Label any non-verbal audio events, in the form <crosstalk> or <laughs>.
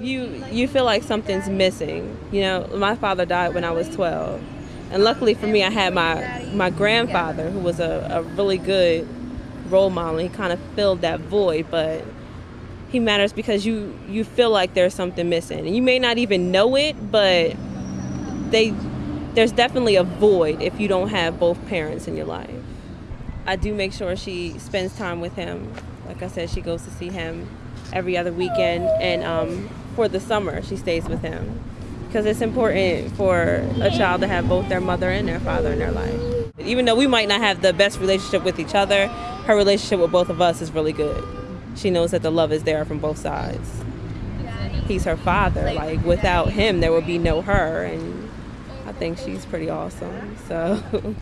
you you feel like something's missing. You know, my father died when I was 12, and luckily for me, I had my my grandfather who was a, a really good role model. He kind of filled that void, but he matters because you you feel like there's something missing, and you may not even know it, but they there's definitely a void if you don't have both parents in your life. I do make sure she spends time with him. Like I said, she goes to see him every other weekend, and um, for the summer she stays with him because it's important for a child to have both their mother and their father in their life. Even though we might not have the best relationship with each other, her relationship with both of us is really good. She knows that the love is there from both sides. He's her father. Like without him, there would be no her, and I think she's pretty awesome. So. <laughs>